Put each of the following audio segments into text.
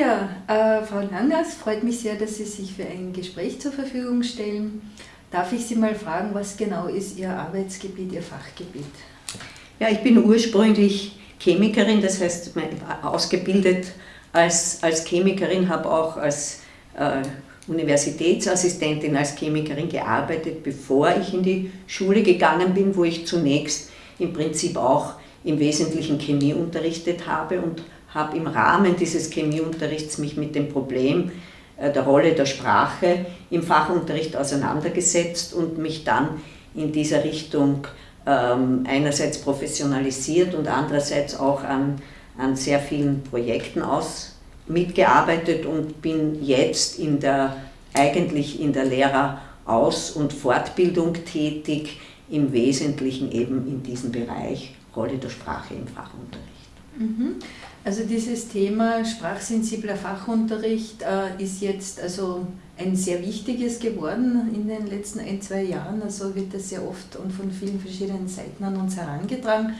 Ja, äh, Frau Langers, freut mich sehr, dass Sie sich für ein Gespräch zur Verfügung stellen. Darf ich Sie mal fragen, was genau ist Ihr Arbeitsgebiet, Ihr Fachgebiet? Ja, ich bin ursprünglich Chemikerin, das heißt ausgebildet als, als Chemikerin, habe auch als äh, Universitätsassistentin, als Chemikerin gearbeitet, bevor ich in die Schule gegangen bin, wo ich zunächst im Prinzip auch im Wesentlichen Chemie unterrichtet habe und habe im Rahmen dieses Chemieunterrichts mich mit dem Problem äh, der Rolle der Sprache im Fachunterricht auseinandergesetzt und mich dann in dieser Richtung ähm, einerseits professionalisiert und andererseits auch an, an sehr vielen Projekten aus mitgearbeitet und bin jetzt in der, eigentlich in der Lehreraus- und Fortbildung tätig, im Wesentlichen eben in diesem Bereich Rolle der Sprache im Fachunterricht. Mhm. Also dieses Thema sprachsensibler Fachunterricht äh, ist jetzt also ein sehr wichtiges geworden in den letzten ein, zwei Jahren. Also wird das sehr oft und von vielen verschiedenen Seiten an uns herangetragen.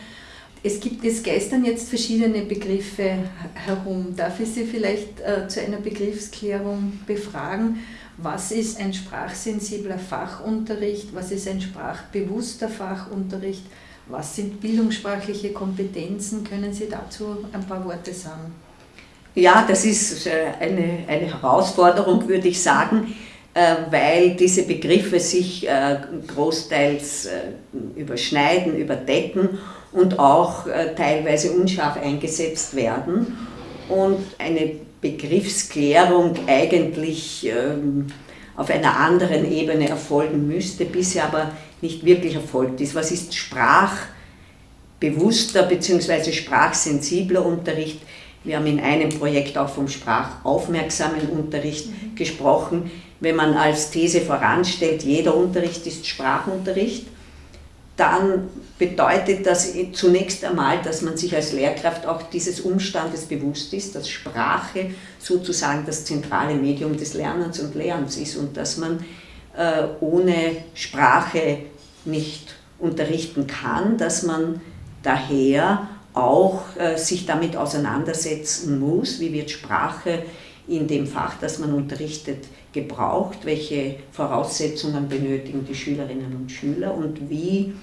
Es gibt, es geistern jetzt verschiedene Begriffe herum. Darf ich Sie vielleicht äh, zu einer Begriffsklärung befragen? Was ist ein sprachsensibler Fachunterricht? Was ist ein sprachbewusster Fachunterricht? Was sind bildungssprachliche Kompetenzen? Können Sie dazu ein paar Worte sagen? Ja, das ist äh, eine, eine Herausforderung, würde ich sagen, äh, weil diese Begriffe sich äh, großteils überschneiden, überdecken und auch teilweise unscharf eingesetzt werden und eine Begriffsklärung eigentlich ähm, auf einer anderen Ebene erfolgen müsste, bisher aber nicht wirklich erfolgt ist. Was ist sprachbewusster bzw. sprachsensibler Unterricht? Wir haben in einem Projekt auch vom sprachaufmerksamen Unterricht mhm. gesprochen. Wenn man als These voranstellt, jeder Unterricht ist Sprachunterricht, dann bedeutet das zunächst einmal, dass man sich als Lehrkraft auch dieses Umstandes bewusst ist, dass Sprache sozusagen das zentrale Medium des Lernens und Lehrens ist und dass man äh, ohne Sprache nicht unterrichten kann, dass man daher auch äh, sich damit auseinandersetzen muss, wie wird Sprache in dem Fach, das man unterrichtet, gebraucht, welche Voraussetzungen benötigen die Schülerinnen und Schüler und wie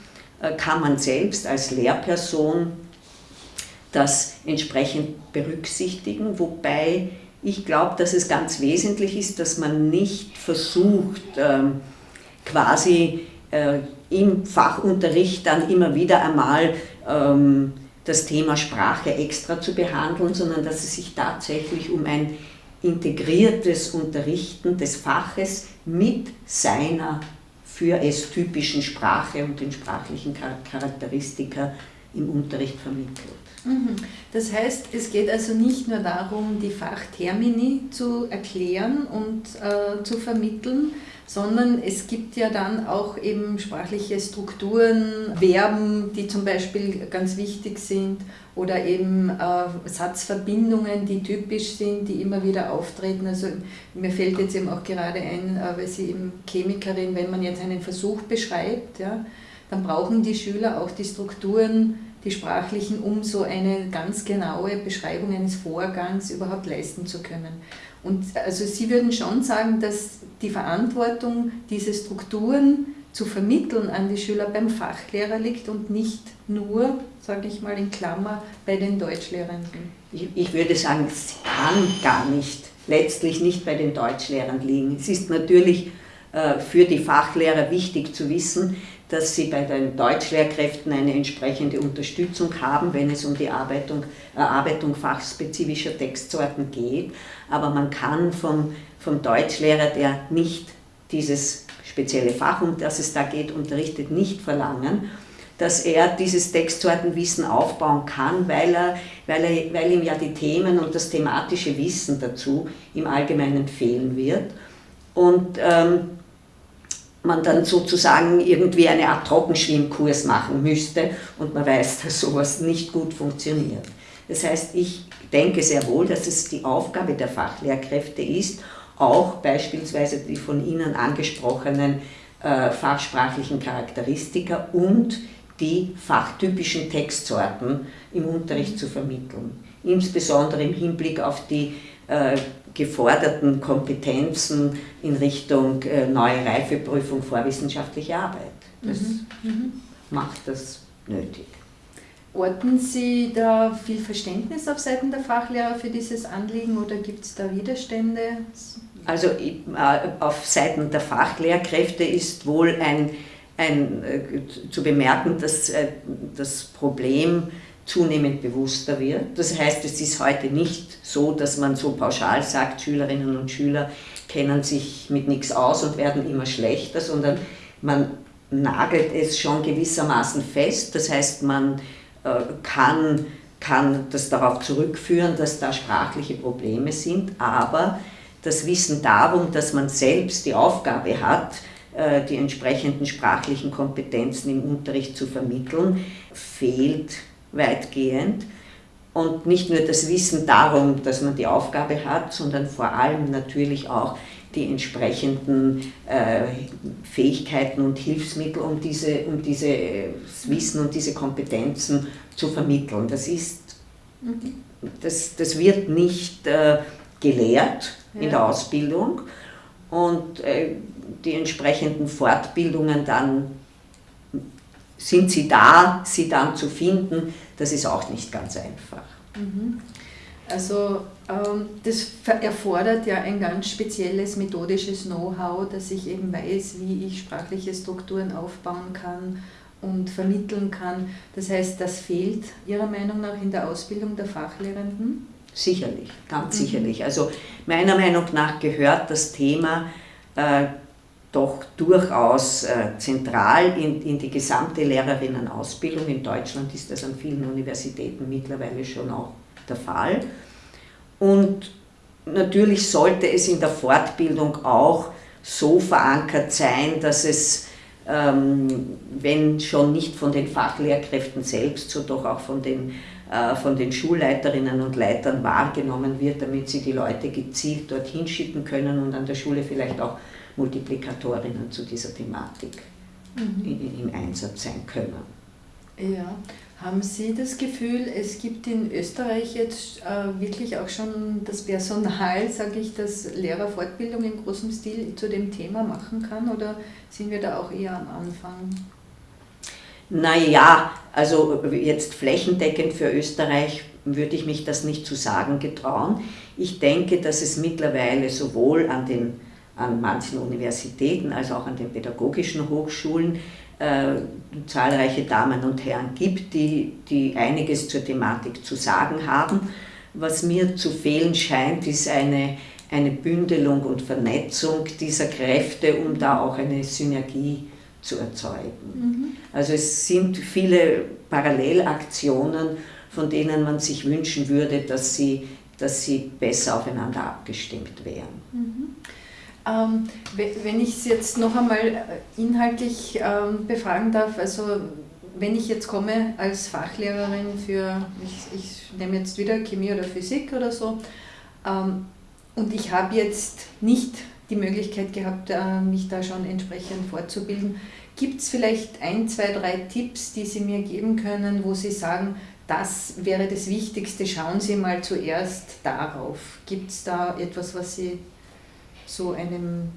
äh, kann man selbst als Lehrperson das entsprechend berücksichtigen, wobei ich glaube, dass es ganz wesentlich ist, dass man nicht versucht, ähm, quasi im Fachunterricht dann immer wieder einmal ähm, das Thema Sprache extra zu behandeln, sondern dass es sich tatsächlich um ein integriertes Unterrichten des Faches mit seiner für es typischen Sprache und den sprachlichen Charakteristika im Unterricht vermittelt. Mhm. Das heißt, es geht also nicht nur darum, die Fachtermini zu erklären und äh, zu vermitteln, sondern es gibt ja dann auch eben sprachliche Strukturen, Verben, die zum Beispiel ganz wichtig sind oder eben äh, Satzverbindungen, die typisch sind, die immer wieder auftreten. Also mir fällt jetzt eben auch gerade ein, äh, weil Sie eben Chemikerin, wenn man jetzt einen Versuch beschreibt, ja, dann brauchen die Schüler auch die Strukturen, die sprachlichen, um so eine ganz genaue Beschreibung eines Vorgangs überhaupt leisten zu können. Und also Sie würden schon sagen, dass die Verantwortung, diese Strukturen zu vermitteln an die Schüler beim Fachlehrer liegt und nicht nur, sage ich mal in Klammer, bei den Deutschlehrenden. Ich, ich würde sagen, es kann gar nicht, letztlich nicht bei den Deutschlehrern liegen. Es ist natürlich äh, für die Fachlehrer wichtig zu wissen, dass sie bei den Deutschlehrkräften eine entsprechende Unterstützung haben, wenn es um die Erarbeitung, Erarbeitung fachspezifischer Textsorten geht. Aber man kann vom, vom Deutschlehrer, der nicht dieses spezielle Fach, um das es da geht, unterrichtet, nicht verlangen, dass er dieses Textsortenwissen aufbauen kann, weil, er, weil, er, weil ihm ja die Themen und das thematische Wissen dazu im Allgemeinen fehlen wird. Und ähm, man dann sozusagen irgendwie eine Art Trockenschwimmkurs machen müsste und man weiß, dass sowas nicht gut funktioniert. Das heißt, ich denke sehr wohl, dass es die Aufgabe der Fachlehrkräfte ist, auch beispielsweise die von Ihnen angesprochenen äh, fachsprachlichen Charakteristika und die fachtypischen Textsorten im Unterricht zu vermitteln. Insbesondere im Hinblick auf die geforderten Kompetenzen in Richtung äh, neue Reifeprüfung vorwissenschaftliche Arbeit. Das mhm. mhm. macht das nötig. Orten Sie da viel Verständnis auf Seiten der Fachlehrer für dieses Anliegen oder gibt es da Widerstände? Also äh, auf Seiten der Fachlehrkräfte ist wohl ein, ein, äh, zu bemerken, dass äh, das Problem zunehmend bewusster wird. Das heißt, es ist heute nicht so, dass man so pauschal sagt, Schülerinnen und Schüler kennen sich mit nichts aus und werden immer schlechter, sondern man nagelt es schon gewissermaßen fest. Das heißt, man äh, kann, kann das darauf zurückführen, dass da sprachliche Probleme sind, aber das Wissen darum, dass man selbst die Aufgabe hat, äh, die entsprechenden sprachlichen Kompetenzen im Unterricht zu vermitteln, fehlt weitgehend. Und nicht nur das Wissen darum, dass man die Aufgabe hat, sondern vor allem natürlich auch die entsprechenden äh, Fähigkeiten und Hilfsmittel, um, diese, um dieses äh, Wissen und diese Kompetenzen zu vermitteln. Das, ist, mhm. das, das wird nicht äh, gelehrt ja. in der Ausbildung und äh, die entsprechenden Fortbildungen dann sind sie da, sie dann zu finden, das ist auch nicht ganz einfach. Mhm. Also ähm, das erfordert ja ein ganz spezielles methodisches Know-how, dass ich eben weiß, wie ich sprachliche Strukturen aufbauen kann und vermitteln kann. Das heißt, das fehlt Ihrer Meinung nach in der Ausbildung der Fachlehrenden? Sicherlich, ganz mhm. sicherlich. Also meiner Meinung nach gehört das Thema äh, doch durchaus äh, zentral in, in die gesamte Lehrerinnenausbildung. In Deutschland ist das an vielen Universitäten mittlerweile schon auch der Fall. Und natürlich sollte es in der Fortbildung auch so verankert sein, dass es, ähm, wenn schon nicht von den Fachlehrkräften selbst, so doch auch von den, äh, von den Schulleiterinnen und Leitern wahrgenommen wird, damit sie die Leute gezielt dorthin schicken können und an der Schule vielleicht auch Multiplikatorinnen zu dieser Thematik mhm. im Einsatz sein können. Ja, haben Sie das Gefühl, es gibt in Österreich jetzt äh, wirklich auch schon das Personal, sage ich, das Lehrerfortbildung in großem Stil zu dem Thema machen kann oder sind wir da auch eher am Anfang? Naja, also jetzt flächendeckend für Österreich würde ich mich das nicht zu sagen getrauen. Ich denke, dass es mittlerweile sowohl an, den, an manchen Universitäten als auch an den pädagogischen Hochschulen äh, zahlreiche Damen und Herren gibt, die, die einiges zur Thematik zu sagen haben. Was mir zu fehlen scheint, ist eine, eine Bündelung und Vernetzung dieser Kräfte, um da auch eine Synergie zu erzeugen. Mhm. Also es sind viele Parallelaktionen, von denen man sich wünschen würde, dass sie, dass sie besser aufeinander abgestimmt wären. Mhm. Ähm, wenn ich es jetzt noch einmal äh, inhaltlich ähm, befragen darf, also wenn ich jetzt komme als Fachlehrerin für, ich, ich nehme jetzt wieder Chemie oder Physik oder so, ähm, und ich habe jetzt nicht die Möglichkeit gehabt, äh, mich da schon entsprechend fortzubilden, gibt es vielleicht ein, zwei, drei Tipps, die Sie mir geben können, wo Sie sagen, das wäre das Wichtigste, schauen Sie mal zuerst darauf. Gibt es da etwas, was Sie so einem,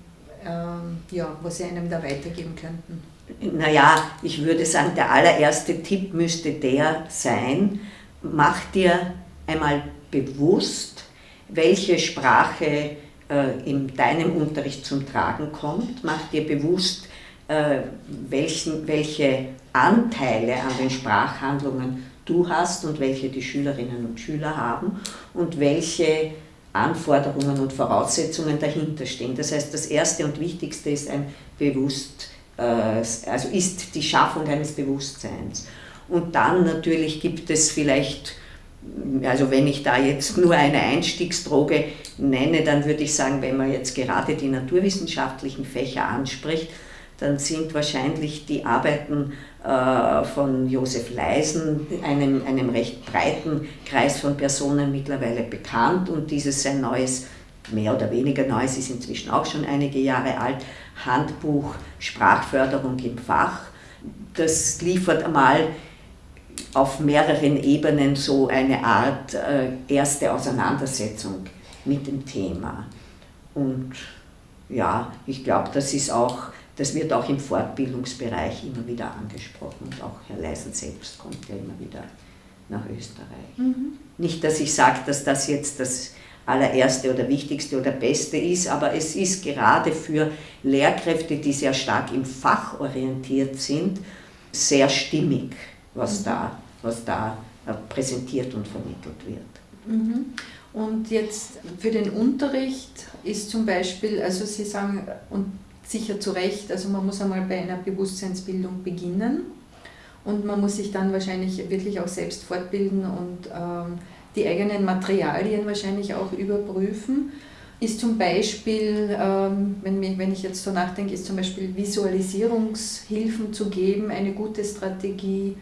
ähm, ja, was Sie einem da weitergeben könnten? Naja, ich würde sagen, der allererste Tipp müsste der sein, mach dir einmal bewusst, welche Sprache äh, in deinem Unterricht zum Tragen kommt. Mach dir bewusst, äh, welchen, welche Anteile an den Sprachhandlungen du hast und welche die Schülerinnen und Schüler haben und welche Anforderungen und Voraussetzungen dahinter stehen. Das heißt, das Erste und Wichtigste ist ein Bewusst, äh, also ist die Schaffung eines Bewusstseins. Und dann natürlich gibt es vielleicht, also wenn ich da jetzt nur eine Einstiegsdroge nenne, dann würde ich sagen, wenn man jetzt gerade die naturwissenschaftlichen Fächer anspricht, dann sind wahrscheinlich die Arbeiten äh, von Josef Leisen, einem, einem recht breiten Kreis von Personen mittlerweile bekannt und dieses sein neues, mehr oder weniger neues, ist inzwischen auch schon einige Jahre alt, Handbuch Sprachförderung im Fach. Das liefert einmal auf mehreren Ebenen so eine Art äh, erste Auseinandersetzung mit dem Thema. Und ja, ich glaube, das ist auch, das wird auch im Fortbildungsbereich immer wieder angesprochen und auch Herr Leisen selbst kommt ja immer wieder nach Österreich. Mhm. Nicht, dass ich sage, dass das jetzt das allererste oder wichtigste oder beste ist, aber es ist gerade für Lehrkräfte, die sehr stark im Fach orientiert sind, sehr stimmig, was, mhm. da, was da äh, präsentiert und vermittelt wird. Mhm. Und jetzt für den Unterricht ist zum Beispiel, also Sie sagen, und sicher zu Recht, also man muss einmal bei einer Bewusstseinsbildung beginnen und man muss sich dann wahrscheinlich wirklich auch selbst fortbilden und ähm, die eigenen Materialien wahrscheinlich auch überprüfen. Ist zum Beispiel, ähm, wenn, ich jetzt so nachdenke, ist zum Beispiel Visualisierungshilfen zu geben eine gute Strategie?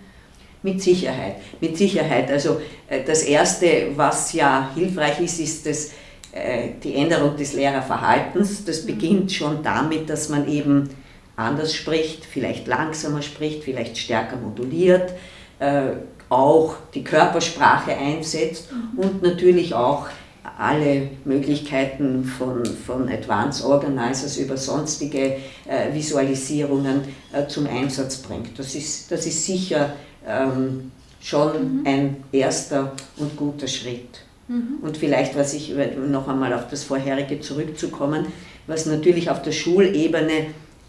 Mit Sicherheit, mit Sicherheit. Also äh, das Erste, was ja hilfreich ist, ist das, die Änderung des Lehrerverhaltens. Das beginnt schon damit, dass man eben anders spricht, vielleicht langsamer spricht, vielleicht stärker moduliert, äh, auch die Körpersprache einsetzt mhm. und natürlich auch alle Möglichkeiten von, von Advanced Organizers über sonstige äh, Visualisierungen äh, zum Einsatz bringt. Das ist, das ist sicher ähm, schon mhm. ein erster und guter Schritt. Mhm. Und vielleicht, was ich noch einmal auf das vorherige zurückzukommen, was natürlich auf der Schulebene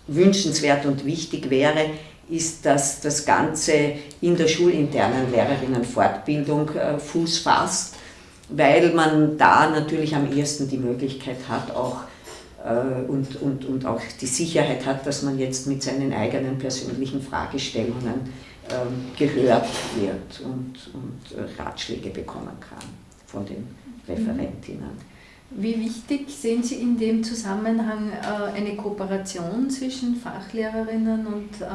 wünschenswert und wichtig wäre, ist, dass das Ganze in der schulinternen Lehrerinnenfortbildung äh, Fuß fasst, weil man da natürlich am ehesten die Möglichkeit hat, auch äh, und, und, und auch die Sicherheit hat, dass man jetzt mit seinen eigenen persönlichen Fragestellungen ähm, gehört wird und, und Ratschläge bekommen kann von den Referentinnen. Wie wichtig sehen Sie in dem Zusammenhang äh, eine Kooperation zwischen Fachlehrerinnen und äh,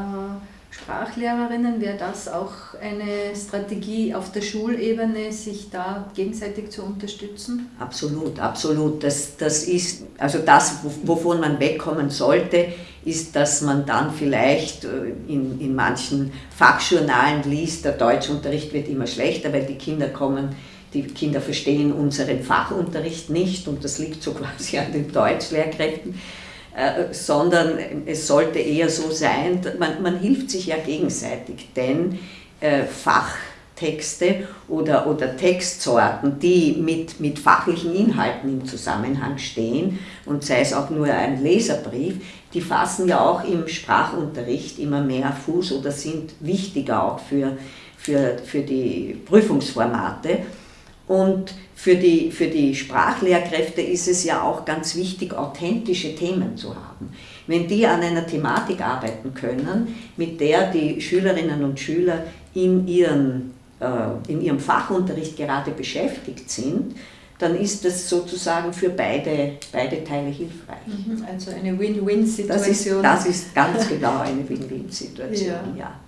Sprachlehrerinnen? Wäre das auch eine Strategie auf der Schulebene, sich da gegenseitig zu unterstützen? Absolut, absolut. Das, das ist, also das, wovon man wegkommen sollte, ist, dass man dann vielleicht äh, in, in manchen Fachjournalen liest, der Deutschunterricht wird immer schlechter, weil die Kinder kommen die Kinder verstehen unseren Fachunterricht nicht und das liegt so quasi an den Deutschlehrkräften, äh, sondern es sollte eher so sein, man, man hilft sich ja gegenseitig, denn äh, Fachtexte oder, oder Textsorten, die mit, mit fachlichen Inhalten im Zusammenhang stehen und sei es auch nur ein Leserbrief, die fassen ja auch im Sprachunterricht immer mehr Fuß oder sind wichtiger auch für, für, für die Prüfungsformate. Und für die, für die Sprachlehrkräfte ist es ja auch ganz wichtig, authentische Themen zu haben. Wenn die an einer Thematik arbeiten können, mit der die Schülerinnen und Schüler in, ihren, äh, in ihrem Fachunterricht gerade beschäftigt sind, dann ist das sozusagen für beide, beide Teile hilfreich. Mhm, also eine Win-Win-Situation. Das ist, das ist ganz genau eine Win-Win-Situation, ja. ja.